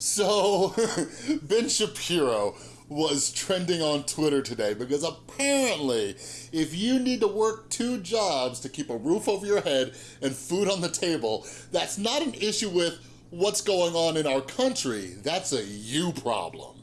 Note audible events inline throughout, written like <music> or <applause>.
So, <laughs> Ben Shapiro was trending on Twitter today because apparently if you need to work two jobs to keep a roof over your head and food on the table, that's not an issue with what's going on in our country. That's a you problem.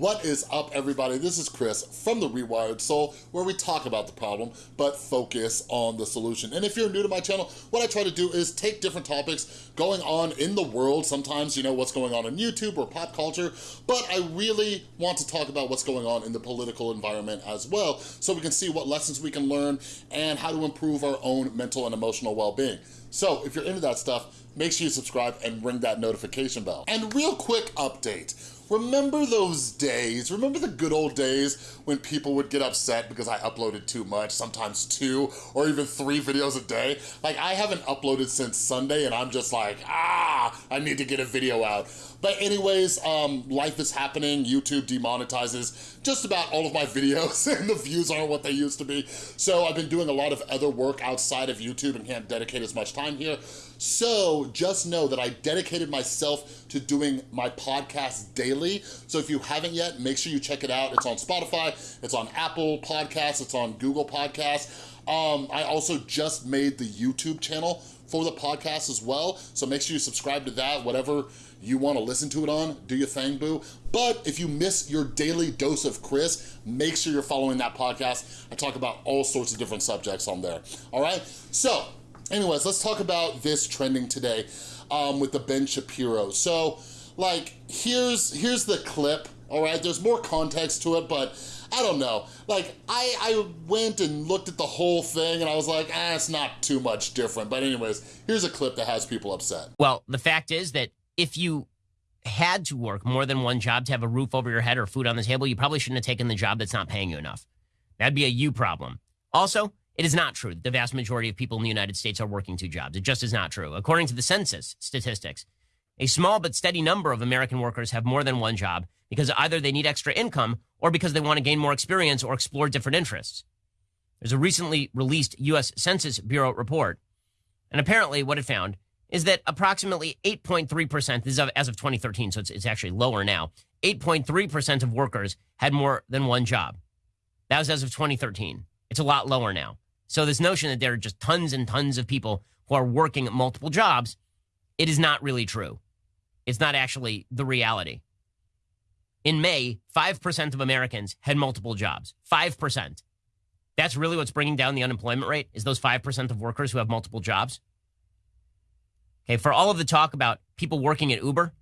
What is up, everybody? This is Chris from The Rewired Soul, where we talk about the problem, but focus on the solution. And if you're new to my channel, what I try to do is take different topics going on in the world, sometimes, you know, what's going on in YouTube or pop culture, but I really want to talk about what's going on in the political environment as well, so we can see what lessons we can learn and how to improve our own mental and emotional well-being. So if you're into that stuff, make sure you subscribe and ring that notification bell. And real quick update, Remember those days? Remember the good old days when people would get upset because I uploaded too much, sometimes two or even three videos a day? Like I haven't uploaded since Sunday and I'm just like, ah, I need to get a video out. But anyways, um, life is happening. YouTube demonetizes just about all of my videos <laughs> and the views aren't what they used to be. So I've been doing a lot of other work outside of YouTube and can't dedicate as much time here. So just know that I dedicated myself to doing my podcast daily. So if you haven't yet, make sure you check it out. It's on Spotify, it's on Apple Podcasts, it's on Google Podcasts. Um, I also just made the YouTube channel for the podcast as well. So make sure you subscribe to that, whatever you wanna listen to it on, do your thing, boo. But if you miss your daily dose of Chris, make sure you're following that podcast. I talk about all sorts of different subjects on there, all right? So, anyways, let's talk about this trending today um, with the Ben Shapiro. So, like, here's, here's the clip, all right? There's more context to it, but I don't know. Like, I, I went and looked at the whole thing and I was like, ah, it's not too much different. But anyways, here's a clip that has people upset. Well, the fact is that if you had to work more than one job to have a roof over your head or food on the table, you probably shouldn't have taken the job that's not paying you enough. That'd be a you problem. Also, it is not true that the vast majority of people in the United States are working two jobs. It just is not true. According to the census statistics, a small but steady number of American workers have more than one job because either they need extra income or because they want to gain more experience or explore different interests. There's a recently released U.S. Census Bureau report, and apparently what it found is that approximately 8.3%, this is as of 2013, so it's, it's actually lower now, 8.3% of workers had more than one job. That was as of 2013. It's a lot lower now. So this notion that there are just tons and tons of people who are working at multiple jobs, it is not really true. It's not actually the reality. In May, 5% of Americans had multiple jobs. 5%. That's really what's bringing down the unemployment rate is those 5% of workers who have multiple jobs. For all of the talk about people working at Uber,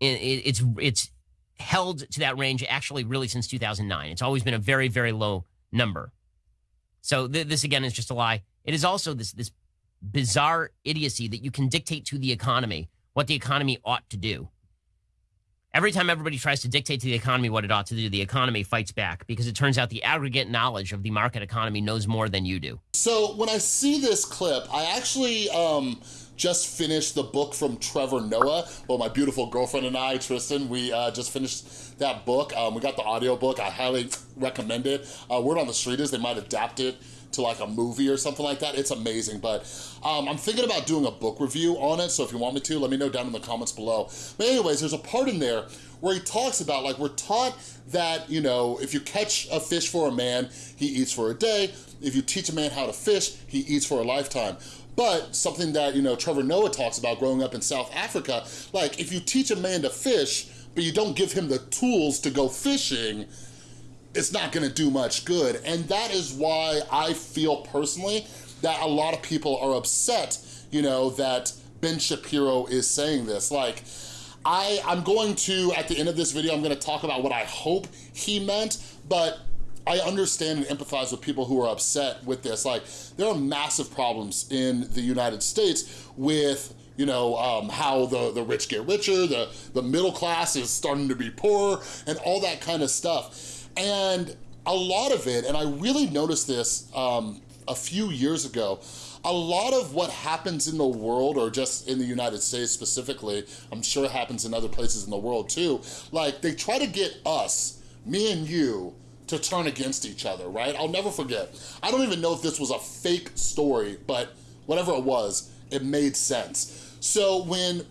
it's it's held to that range actually really since 2009. It's always been a very very low number. So th- this again is just a lie. It is also this this bizarre idiocy that you can dictate to the economy what the economy ought to do. Every time everybody tries to dictate to the economy what it ought to do, the economy fights back because it turns out the aggregate knowledge of the market economy knows more than you do. So when I see this clip, I actually um, just finished the book from Trevor Noah. Well, my beautiful girlfriend and I, Tristan, we uh, just finished that book. Um, we got the audio book. I highly <tsk> recommend it. Uh, Word on the Street is they might adapt it to like a movie or something like that. It's amazing, but um, I'm thinking about doing a book review on it, so if you want me to, let me know down in the comments below. But anyways, there's a part in there where he talks about like we're taught that, you know, if you catch a fish for a man, he eats for a day. If you teach a man how to fish, he eats for a lifetime. But something that, you know, Trevor Noah talks about growing up in South Africa, like if you teach a man to fish, but you don't give him the tools to go fishing, it's not gonna do much good. And that is why I feel personally that a lot of people are upset, you know, that Ben Shapiro is saying this. Like, I, I'm going to, at the end of this video, I'm gonna talk about what I hope he meant, but I understand and empathize with people who are upset with this. Like, there are massive problems in the United States with you know, um, how the, the rich get richer, the, the middle class is starting to be poorer, and all that kind of stuff. And a lot of it, and I really noticed this um, a few years ago, a lot of what happens in the world, or just in the United States specifically, I'm sure it happens in other places in the world too, like they try to get us, me and you, to turn against each other, right? I'll never forget. I don't even know if this was a fake story, but whatever it was, it made sense. So when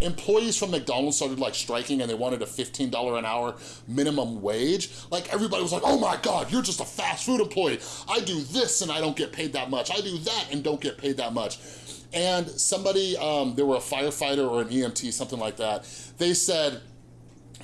employees from McDonald's started like striking and they wanted a $15 an hour minimum wage, like everybody was like, oh my God, you're just a fast food employee. I do this and I don't get paid that much. I do that and don't get paid that much. And somebody, um, there were a firefighter or an EMT, something like that, they said,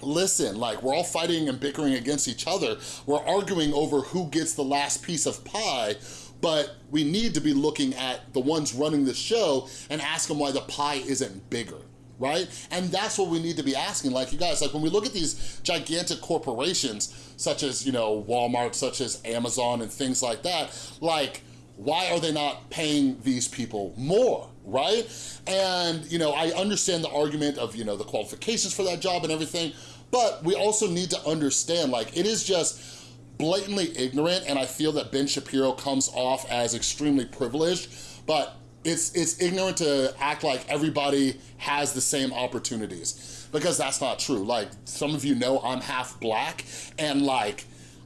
listen, like we're all fighting and bickering against each other. We're arguing over who gets the last piece of pie, but we need to be looking at the ones running the show and ask them why the pie isn't bigger right? And that's what we need to be asking. Like you guys, like when we look at these gigantic corporations, such as, you know, Walmart, such as Amazon and things like that, like, why are they not paying these people more, right? And, you know, I understand the argument of, you know, the qualifications for that job and everything, but we also need to understand, like, it is just, blatantly ignorant and I feel that Ben Shapiro comes off as extremely privileged, but it's, it's ignorant to act like everybody has the same opportunities because that's not true. Like some of you know I'm half black and like,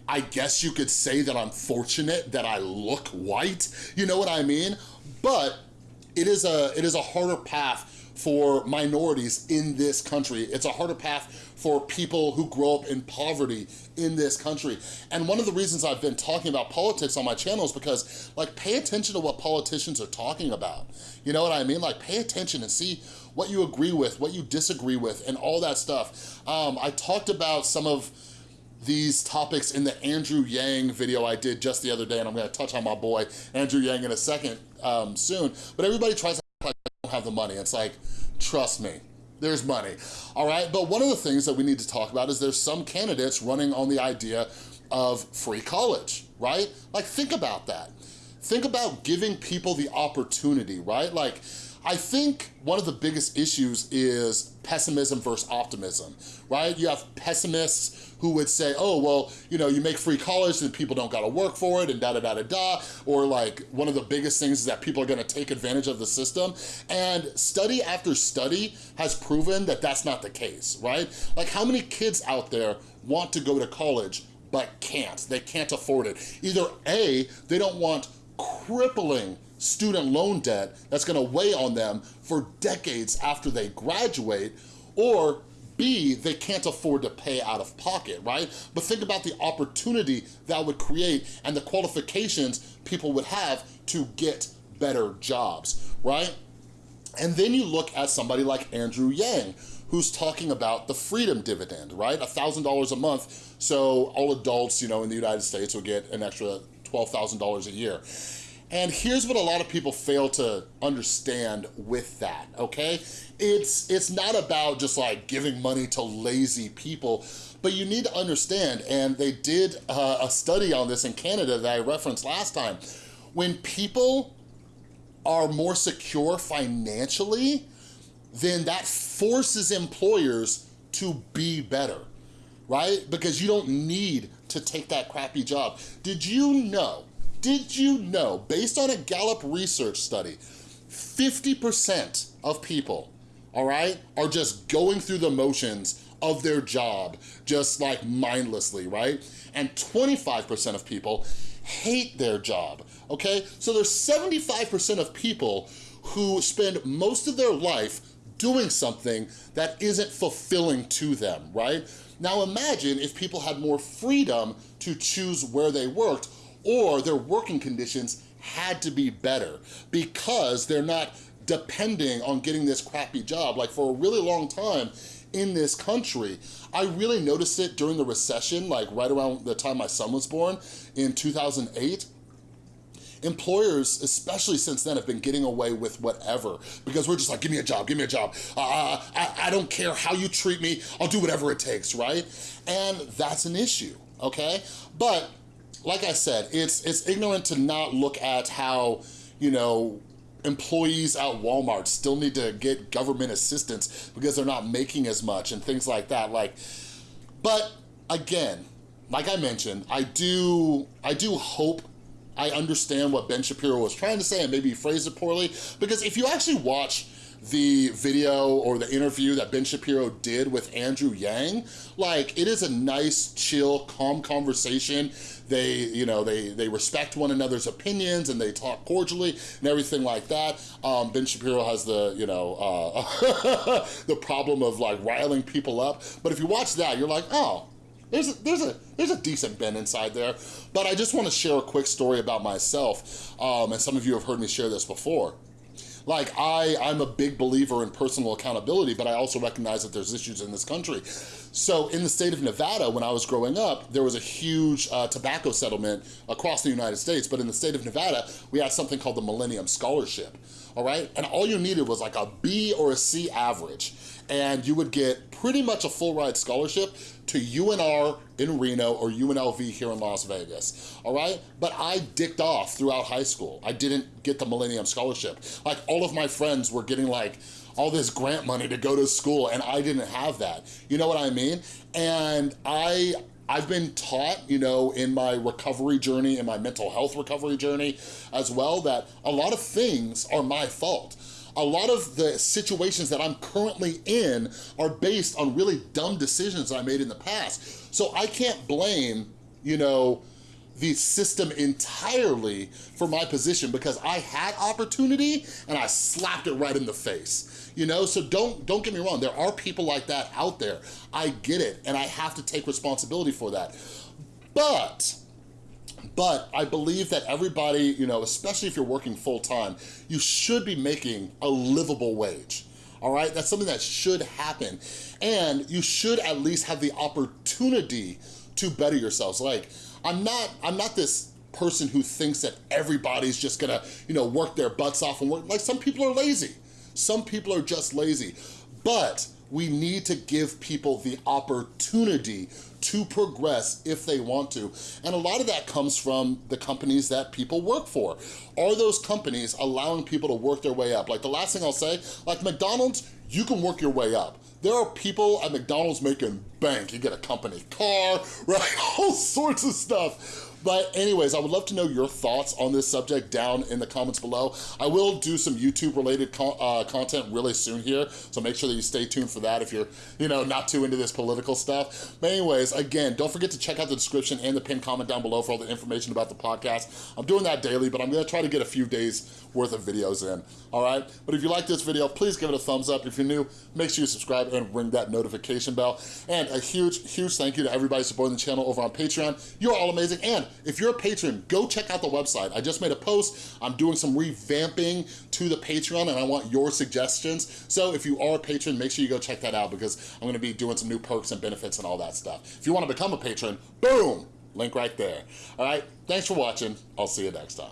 I guess you could say that I'm fortunate that I look white, you know what I mean? But it is a, it is a harder path for minorities in this country. It's a harder path for people who grow up in poverty in this country. And one of the reasons I've been talking about politics on my channel is because like pay attention to what politicians are talking about. You know what I mean? Like pay attention and see what you agree with, what you disagree with, and all that stuff. Um, I talked about some of these topics in the Andrew Yang video I did just the other day, and I'm gonna touch on my boy Andrew Yang in a second um, soon. But everybody tries to like I don't have the money. It's like, trust me, there's money, all right? But one of the things that we need to talk about is there's some candidates running on the idea of free college, right? Like, think about that. Think about giving people the opportunity, right? Like, I think one of the biggest issues is pessimism versus optimism, right? You have pessimists who would say, oh, well, you know, you make free college and people don't gotta work for it and da da da da da, or like one of the biggest things is that people are gonna take advantage of the system. And study after study has proven that that's not the case, right? Like how many kids out there want to go to college but can't? They can't afford it. Either A, they don't want crippling student loan debt that's gonna weigh on them for decades after they graduate, or B, they can't afford to pay out of pocket, right? But think about the opportunity that would create and the qualifications people would have to get better jobs, right? And then you look at somebody like Andrew Yang, who's talking about the freedom dividend, right? $1,000 a month, so all adults, you know, in the United States will get an extra $12,000 a year. And here's what a lot of people fail to understand with that, okay? It's, it's not about just like giving money to lazy people, but you need to understand, and they did uh, a study on this in Canada that I referenced last time. When people are more secure financially, then that forces employers to be better, right? Because you don't need to take that crappy job. Did you know did you know, based on a Gallup research study, 50% of people, all right, are just going through the motions of their job, just like mindlessly, right? And 25% of people hate their job, okay? So there's 75% of people who spend most of their life doing something that isn't fulfilling to them, right? Now imagine if people had more freedom to choose where they worked or their working conditions had to be better because they're not depending on getting this crappy job. Like for a really long time in this country, I really noticed it during the recession, like right around the time my son was born in 2008, employers, especially since then, have been getting away with whatever because we're just like, give me a job, give me a job. Uh, I, I don't care how you treat me, I'll do whatever it takes, right? And that's an issue, okay? But like I said, it's, it's ignorant to not look at how, you know, employees at Walmart still need to get government assistance because they're not making as much and things like that. Like, but again, like I mentioned, I do, I do hope I understand what Ben Shapiro was trying to say and maybe he phrased it poorly because if you actually watch the video or the interview that Ben Shapiro did with Andrew Yang, like it is a nice, chill, calm conversation. They, you know, they, they respect one another's opinions and they talk cordially and everything like that. Um, ben Shapiro has the, you know, uh, <laughs> the problem of like riling people up. But if you watch that, you're like, oh, there's a, there's a there's a decent Ben inside there. But I just want to share a quick story about myself. Um, and some of you have heard me share this before. Like I, I'm a big believer in personal accountability, but I also recognize that there's issues in this country. So in the state of Nevada, when I was growing up, there was a huge uh, tobacco settlement across the United States, but in the state of Nevada, we had something called the Millennium Scholarship, all right? And all you needed was like a B or a C average, and you would get pretty much a full ride scholarship to UNR in Reno or UNLV here in Las Vegas, all right? But I dicked off throughout high school. I didn't get the Millennium Scholarship. Like all of my friends were getting like all this grant money to go to school and I didn't have that. You know what I mean? And I, I've been taught, you know, in my recovery journey, in my mental health recovery journey as well, that a lot of things are my fault a lot of the situations that I'm currently in are based on really dumb decisions I made in the past. So I can't blame, you know, the system entirely for my position because I had opportunity and I slapped it right in the face. You know, so don't don't get me wrong, there are people like that out there. I get it and I have to take responsibility for that. But but I believe that everybody, you know, especially if you're working full-time, you should be making a livable wage all right? That's something that should happen. And you should at least have the opportunity to better yourselves. Like, I'm not, I'm not this person who thinks that everybody's just gonna, you know, work their butts off and work. Like, some people are lazy. Some people are just lazy. But we need to give people the opportunity to progress if they want to. And a lot of that comes from the companies that people work for. Are those companies allowing people to work their way up? Like the last thing I'll say, like McDonald's, you can work your way up. There are people at McDonald's making bank. You get a company car, <laughs> right? All sorts of stuff. But anyways, I would love to know your thoughts on this subject down in the comments below. I will do some YouTube related con uh, content really soon here, so make sure that you stay tuned for that if you're, you know, not too into this political stuff. But anyways, again, don't forget to check out the description and the pinned comment down below for all the information about the podcast. I'm doing that daily, but I'm gonna try to get a few days worth of videos in, all right? But if you like this video, please give it a thumbs up. If you're new, make sure you subscribe and ring that notification bell. And a huge, huge thank you to everybody supporting the channel over on Patreon. You're all amazing. And if you're a patron, go check out the website. I just made a post. I'm doing some revamping to the Patreon and I want your suggestions. So if you are a patron, make sure you go check that out because I'm gonna be doing some new perks and benefits and all that stuff. If you wanna become a patron, boom, link right there. All right, thanks for watching. I'll see you next time.